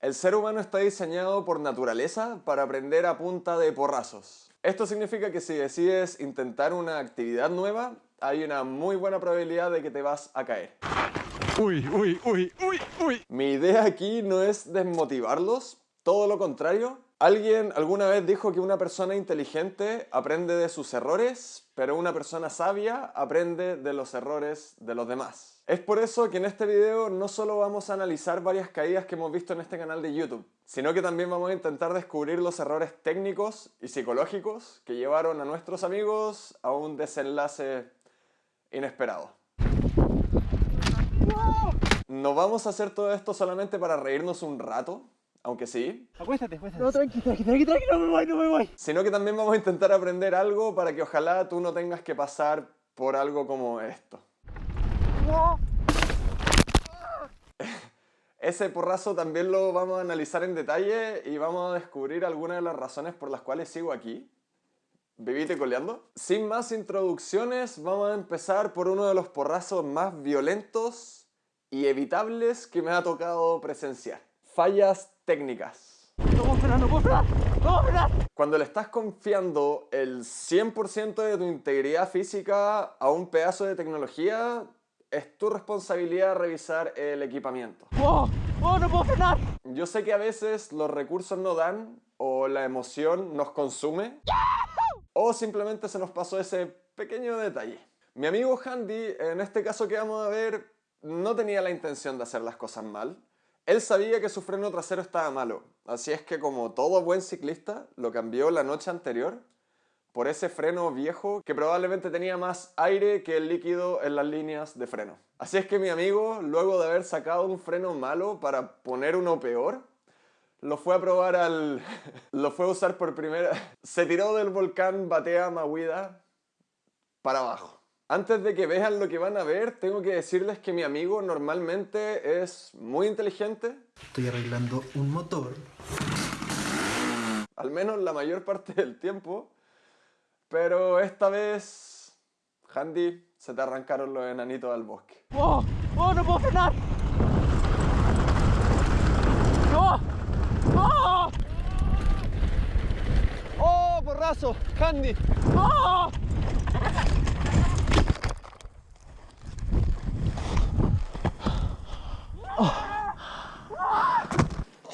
El ser humano está diseñado por naturaleza para aprender a punta de porrazos. Esto significa que si decides intentar una actividad nueva, hay una muy buena probabilidad de que te vas a caer. Uy, uy, uy, uy, uy. Mi idea aquí no es desmotivarlos, todo lo contrario. Alguien alguna vez dijo que una persona inteligente aprende de sus errores, pero una persona sabia aprende de los errores de los demás. Es por eso que en este video no solo vamos a analizar varias caídas que hemos visto en este canal de YouTube, sino que también vamos a intentar descubrir los errores técnicos y psicológicos que llevaron a nuestros amigos a un desenlace inesperado. No vamos a hacer todo esto solamente para reírnos un rato, aunque sí. Acuéstate, acuéstate. No, tranqui, tranqui, tranqui, tranqui, no me voy, no me voy. Sino que también vamos a intentar aprender algo para que ojalá tú no tengas que pasar por algo como esto. Ese porrazo también lo vamos a analizar en detalle y vamos a descubrir algunas de las razones por las cuales sigo aquí. Vivite coleando. Sin más introducciones, vamos a empezar por uno de los porrazos más violentos y evitables que me ha tocado presenciar. Fallas técnicas. Cuando le estás confiando el 100% de tu integridad física a un pedazo de tecnología, es tu responsabilidad revisar el equipamiento. Yo sé que a veces los recursos no dan, o la emoción nos consume, o simplemente se nos pasó ese pequeño detalle. Mi amigo Handy, en este caso que vamos a ver, no tenía la intención de hacer las cosas mal. Él sabía que su freno trasero estaba malo, así es que como todo buen ciclista, lo cambió la noche anterior por ese freno viejo que probablemente tenía más aire que el líquido en las líneas de freno. Así es que mi amigo, luego de haber sacado un freno malo para poner uno peor, lo fue a probar al... lo fue a usar por primera... Se tiró del volcán Batea Mahuida para abajo. Antes de que vean lo que van a ver, tengo que decirles que mi amigo normalmente es muy inteligente. Estoy arreglando un motor. Al menos la mayor parte del tiempo. Pero esta vez, Handy, se te arrancaron los enanitos al bosque. ¡Oh! ¡Oh, no puedo frenar! ¡No! ¡Oh! ¡Oh, porrazo! ¡Handy! ¡Oh!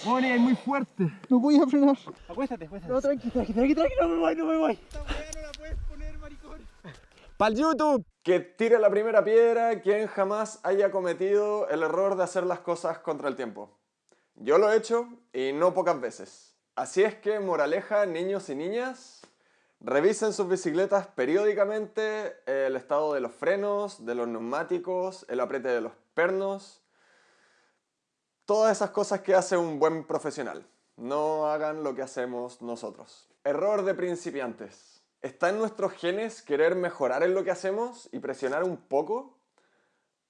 Moni, es muy fuerte. No voy a frenar. Acuéstate, acuéstate. No, tranqui, tranqui, tranqui, tranqui, no me voy, no me voy. ¡Pal YouTube! Que tire la primera piedra quien jamás haya cometido el error de hacer las cosas contra el tiempo. Yo lo he hecho y no pocas veces. Así es que, moraleja, niños y niñas, revisen sus bicicletas periódicamente el estado de los frenos, de los neumáticos, el apriete de los pernos, todas esas cosas que hace un buen profesional. No hagan lo que hacemos nosotros. Error de principiantes. ¿Está en nuestros genes querer mejorar en lo que hacemos y presionar un poco?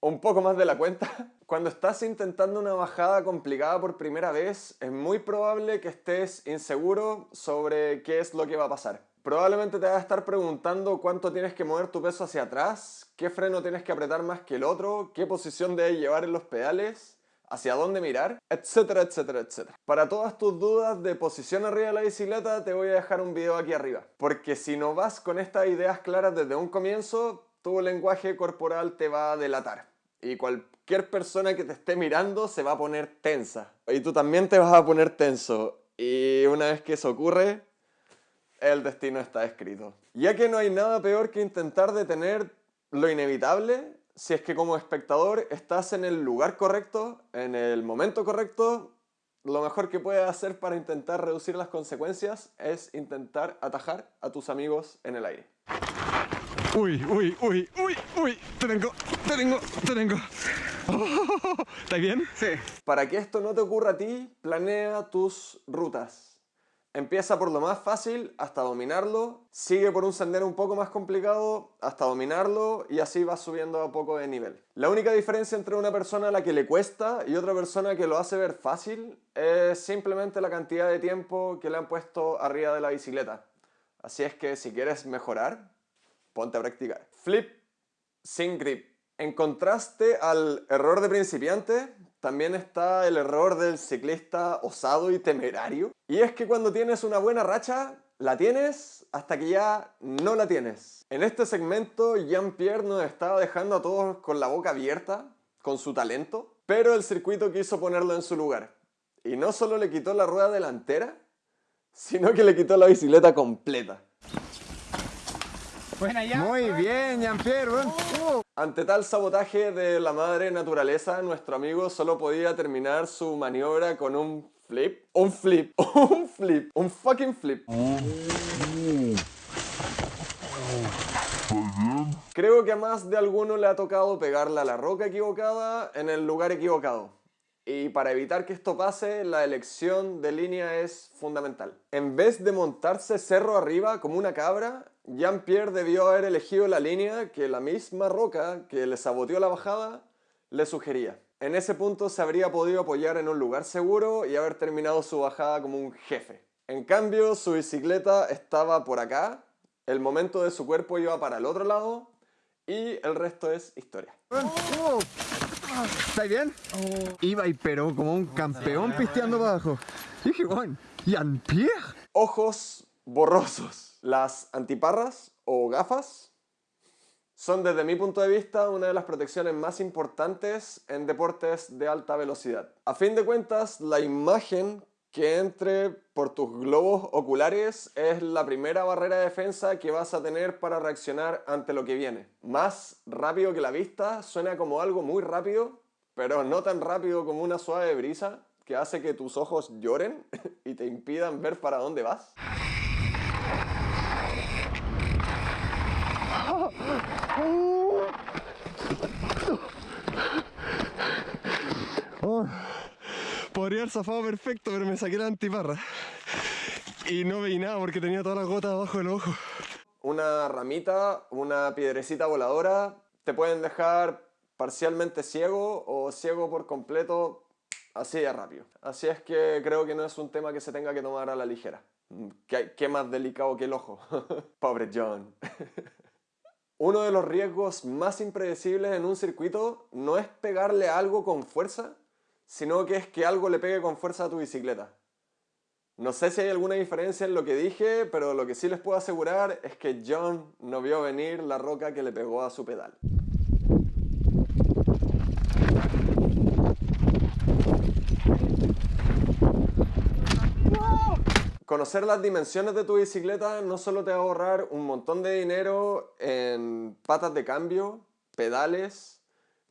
¿O un poco más de la cuenta? Cuando estás intentando una bajada complicada por primera vez, es muy probable que estés inseguro sobre qué es lo que va a pasar. Probablemente te vas a estar preguntando cuánto tienes que mover tu peso hacia atrás, qué freno tienes que apretar más que el otro, qué posición debes llevar en los pedales, hacia dónde mirar, etcétera, etcétera, etcétera. Para todas tus dudas de posición arriba de la bicicleta te voy a dejar un video aquí arriba. Porque si no vas con estas ideas claras desde un comienzo, tu lenguaje corporal te va a delatar. Y cualquier persona que te esté mirando se va a poner tensa. Y tú también te vas a poner tenso. Y una vez que eso ocurre, el destino está escrito. Ya que no hay nada peor que intentar detener lo inevitable, si es que como espectador estás en el lugar correcto, en el momento correcto, lo mejor que puedes hacer para intentar reducir las consecuencias es intentar atajar a tus amigos en el aire. Uy, uy, uy, uy, uy, te tengo, te tengo, te tengo. ¿Estás bien? Sí. Para que esto no te ocurra a ti, planea tus rutas. Empieza por lo más fácil hasta dominarlo, sigue por un sendero un poco más complicado hasta dominarlo y así vas subiendo a poco de nivel. La única diferencia entre una persona a la que le cuesta y otra persona que lo hace ver fácil es simplemente la cantidad de tiempo que le han puesto arriba de la bicicleta. Así es que si quieres mejorar, ponte a practicar. Flip sin grip. En contraste al error de principiante, también está el error del ciclista osado y temerario. Y es que cuando tienes una buena racha, la tienes hasta que ya no la tienes. En este segmento, Jean-Pierre nos estaba dejando a todos con la boca abierta, con su talento, pero el circuito quiso ponerlo en su lugar. Y no solo le quitó la rueda delantera, sino que le quitó la bicicleta completa. Muy bien, Jean-Pierre. Ante tal sabotaje de la madre naturaleza, nuestro amigo solo podía terminar su maniobra con un flip. Un flip. Un flip. Un fucking flip. Creo que a más de alguno le ha tocado pegarle a la roca equivocada en el lugar equivocado. Y para evitar que esto pase, la elección de línea es fundamental. En vez de montarse cerro arriba como una cabra, Jean-Pierre debió haber elegido la línea que la misma roca que le saboteó la bajada le sugería. En ese punto se habría podido apoyar en un lugar seguro y haber terminado su bajada como un jefe. En cambio, su bicicleta estaba por acá, el momento de su cuerpo iba para el otro lado y el resto es historia. ¿Estáis bien? Iba y pero como un campeón pisteando para abajo. Y dije, Juan, Jean-Pierre. Ojos borrosos. Las antiparras o gafas son desde mi punto de vista una de las protecciones más importantes en deportes de alta velocidad. A fin de cuentas, la imagen que entre por tus globos oculares es la primera barrera de defensa que vas a tener para reaccionar ante lo que viene. Más rápido que la vista, suena como algo muy rápido, pero no tan rápido como una suave brisa que hace que tus ojos lloren y te impidan ver para dónde vas. Oh, podría haber zafado perfecto, pero me saqué la antiparra. Y no veí nada porque tenía todas las gotas abajo del ojo. Una ramita, una piedrecita voladora, te pueden dejar parcialmente ciego o ciego por completo así de rápido. Así es que creo que no es un tema que se tenga que tomar a la ligera. ¿Qué, qué más delicado que el ojo? Pobre John. Uno de los riesgos más impredecibles en un circuito no es pegarle algo con fuerza, sino que es que algo le pegue con fuerza a tu bicicleta. No sé si hay alguna diferencia en lo que dije, pero lo que sí les puedo asegurar es que John no vio venir la roca que le pegó a su pedal. Conocer las dimensiones de tu bicicleta no solo te va a ahorrar un montón de dinero en patas de cambio, pedales,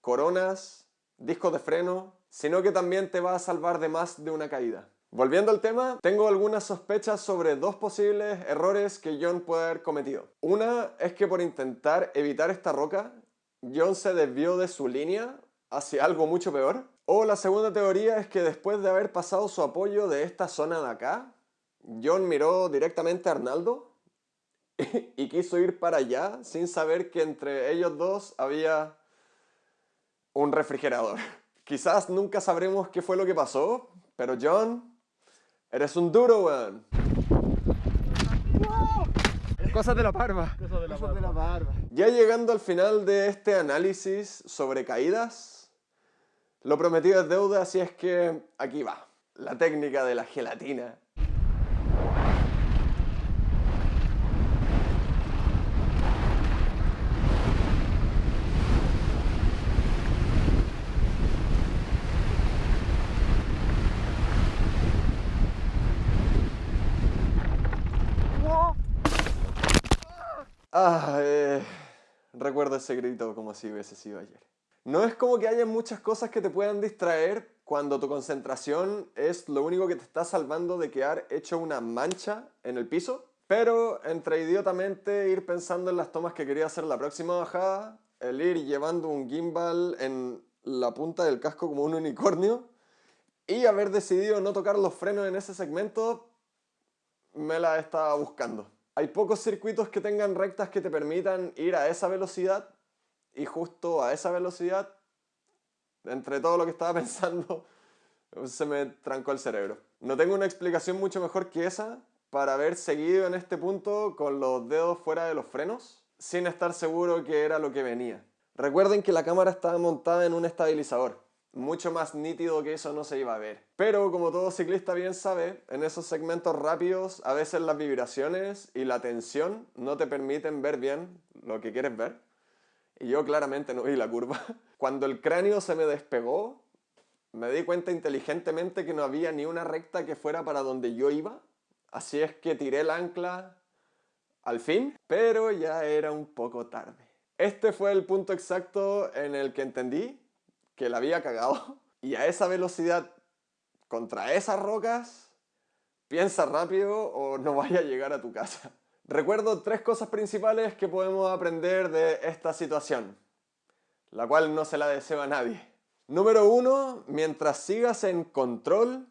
coronas, discos de freno, sino que también te va a salvar de más de una caída. Volviendo al tema, tengo algunas sospechas sobre dos posibles errores que John puede haber cometido. Una es que por intentar evitar esta roca, John se desvió de su línea hacia algo mucho peor. O la segunda teoría es que después de haber pasado su apoyo de esta zona de acá, John miró directamente a Arnaldo y quiso ir para allá sin saber que entre ellos dos había un refrigerador. Quizás nunca sabremos qué fue lo que pasó, pero John, eres un duro, weón. Cosas de la barba. Cosas de la barba. Ya llegando al final de este análisis sobre caídas, lo prometido es deuda, así es que aquí va. La técnica de la gelatina. Ah, eh, recuerdo ese grito como si hubiese sido ayer. No es como que haya muchas cosas que te puedan distraer cuando tu concentración es lo único que te está salvando de quedar hecho una mancha en el piso, pero entre idiotamente ir pensando en las tomas que quería hacer la próxima bajada, el ir llevando un gimbal en la punta del casco como un unicornio y haber decidido no tocar los frenos en ese segmento, me la estaba buscando. Hay pocos circuitos que tengan rectas que te permitan ir a esa velocidad y justo a esa velocidad, entre todo lo que estaba pensando, se me trancó el cerebro. No tengo una explicación mucho mejor que esa para haber seguido en este punto con los dedos fuera de los frenos sin estar seguro que era lo que venía. Recuerden que la cámara estaba montada en un estabilizador mucho más nítido que eso no se iba a ver. Pero como todo ciclista bien sabe, en esos segmentos rápidos a veces las vibraciones y la tensión no te permiten ver bien lo que quieres ver. Y yo claramente no vi la curva. Cuando el cráneo se me despegó, me di cuenta inteligentemente que no había ni una recta que fuera para donde yo iba. Así es que tiré el ancla al fin, pero ya era un poco tarde. Este fue el punto exacto en el que entendí que la había cagado y a esa velocidad contra esas rocas, piensa rápido o no vaya a llegar a tu casa. Recuerdo tres cosas principales que podemos aprender de esta situación, la cual no se la deseo a nadie. Número uno, mientras sigas en control,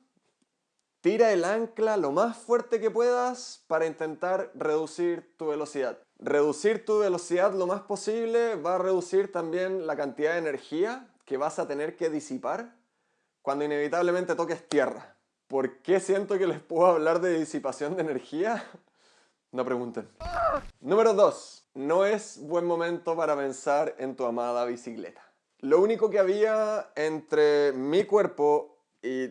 tira el ancla lo más fuerte que puedas para intentar reducir tu velocidad. Reducir tu velocidad lo más posible va a reducir también la cantidad de energía que vas a tener que disipar cuando inevitablemente toques tierra. ¿Por qué siento que les puedo hablar de disipación de energía? No pregunten. Número 2. No es buen momento para pensar en tu amada bicicleta. Lo único que había entre mi cuerpo y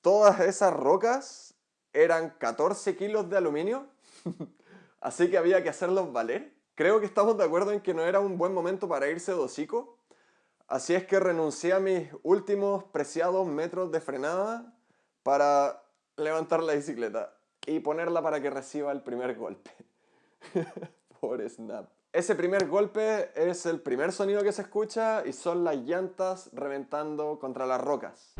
todas esas rocas eran 14 kilos de aluminio. Así que había que hacerlos valer. Creo que estamos de acuerdo en que no era un buen momento para irse de hocico. Así es que renuncié a mis últimos preciados metros de frenada para levantar la bicicleta y ponerla para que reciba el primer golpe. Por snap. Ese primer golpe es el primer sonido que se escucha y son las llantas reventando contra las rocas.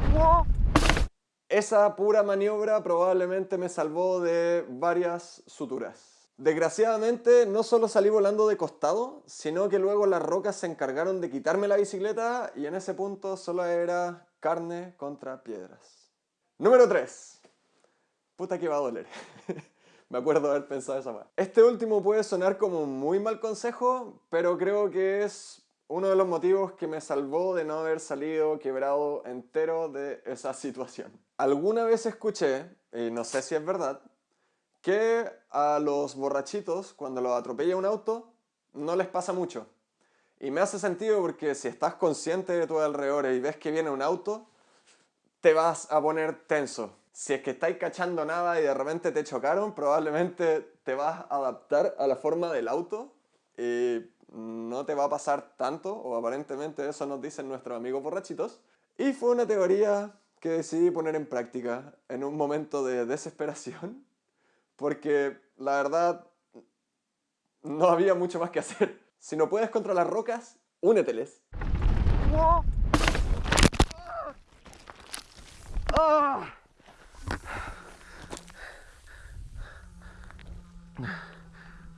Esa pura maniobra probablemente me salvó de varias suturas. Desgraciadamente no solo salí volando de costado, sino que luego las rocas se encargaron de quitarme la bicicleta y en ese punto solo era carne contra piedras. Número 3. Puta que va a doler. Me acuerdo haber pensado esa más. Este último puede sonar como un muy mal consejo, pero creo que es uno de los motivos que me salvó de no haber salido quebrado entero de esa situación. Alguna vez escuché, y no sé si es verdad, que a los borrachitos, cuando los atropella un auto, no les pasa mucho. Y me hace sentido porque si estás consciente de tu alrededor y ves que viene un auto, te vas a poner tenso. Si es que estáis cachando nada y de repente te chocaron, probablemente te vas a adaptar a la forma del auto y no te va a pasar tanto, o aparentemente eso nos dicen nuestros amigos borrachitos. Y fue una teoría que decidí poner en práctica en un momento de desesperación porque la verdad no había mucho más que hacer. Si no puedes contra las rocas, úneteles.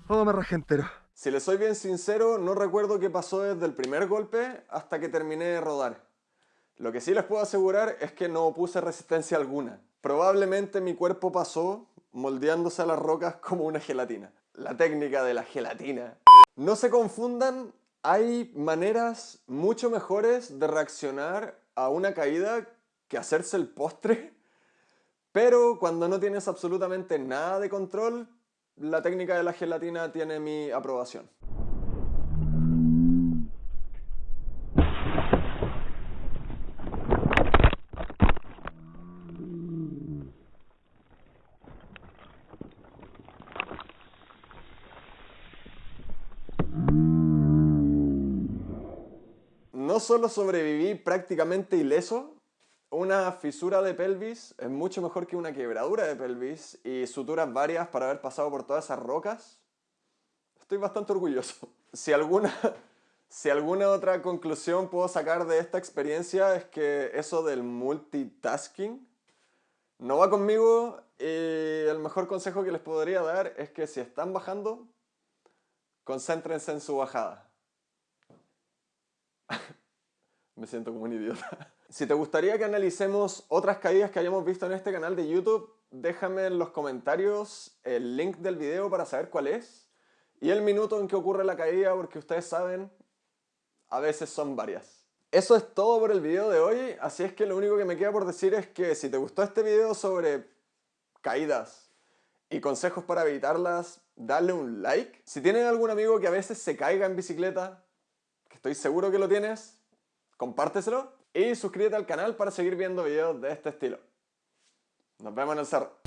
Oh, me rajé entero. Si les soy bien sincero, no recuerdo qué pasó desde el primer golpe hasta que terminé de rodar. Lo que sí les puedo asegurar es que no opuse resistencia alguna. Probablemente mi cuerpo pasó moldeándose a las rocas como una gelatina. La técnica de la gelatina. No se confundan, hay maneras mucho mejores de reaccionar a una caída que hacerse el postre, pero cuando no tienes absolutamente nada de control, la técnica de la gelatina tiene mi aprobación. No solo sobreviví prácticamente ileso, una fisura de pelvis es mucho mejor que una quebradura de pelvis y suturas varias para haber pasado por todas esas rocas. Estoy bastante orgulloso. Si alguna, si alguna otra conclusión puedo sacar de esta experiencia es que eso del multitasking no va conmigo y el mejor consejo que les podría dar es que si están bajando, concéntrense en su bajada. Me siento como un idiota. Si te gustaría que analicemos otras caídas que hayamos visto en este canal de YouTube, déjame en los comentarios el link del video para saber cuál es y el minuto en que ocurre la caída porque ustedes saben, a veces son varias. Eso es todo por el video de hoy, así es que lo único que me queda por decir es que si te gustó este video sobre caídas y consejos para evitarlas, dale un like. Si tienes algún amigo que a veces se caiga en bicicleta, que estoy seguro que lo tienes, compárteselo. Y suscríbete al canal para seguir viendo videos de este estilo. Nos vemos en el cerro.